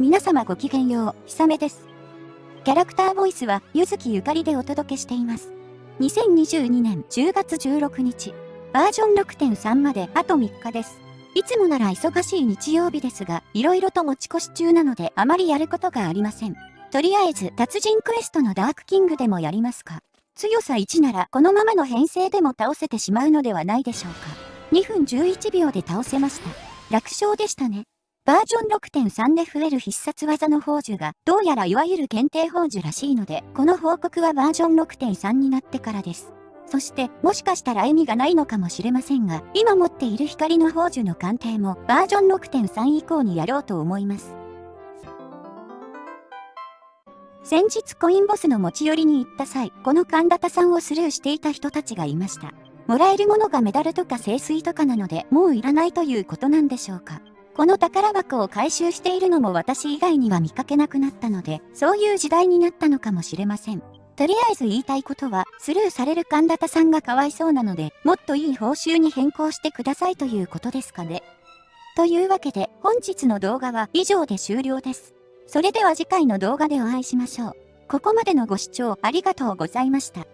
皆様ごきげんよう、ひさめです。キャラクターボイスは、ゆずきゆかりでお届けしています。2022年10月16日、バージョン6.3まであと3日です。いつもなら忙しい日曜日ですが、色々と持ち越し中なのであまりやることがありません。とりあえず、達人クエストのダークキングでもやりますか。強さ1ならこのままの編成でも倒せてしまうのではないでしょうか。2分11秒で倒せました。楽勝でしたね。バージョン6.3で増える必殺技の宝珠が、どうやらいわゆる限定宝珠らしいので、この報告はバージョン6.3になってからです。そして、もしかしたら意味がないのかもしれませんが、今持っている光の宝珠の鑑定も、バージョン6.3以降にやろうと思います。先日コインボスの持ち寄りに行った際、この神田田さんをスルーしていた人たちがいました。もらえるものがメダルとか聖水とかなので、もういらないということなんでしょうか。この宝箱を回収しているのも私以外には見かけなくなったので、そういう時代になったのかもしれません。とりあえず言いたいことは、スルーされる神田さんがかわいそうなので、もっといい報酬に変更してくださいということですかね。というわけで、本日の動画は以上で終了です。それでは次回の動画でお会いしましょう。ここまでのご視聴ありがとうございました。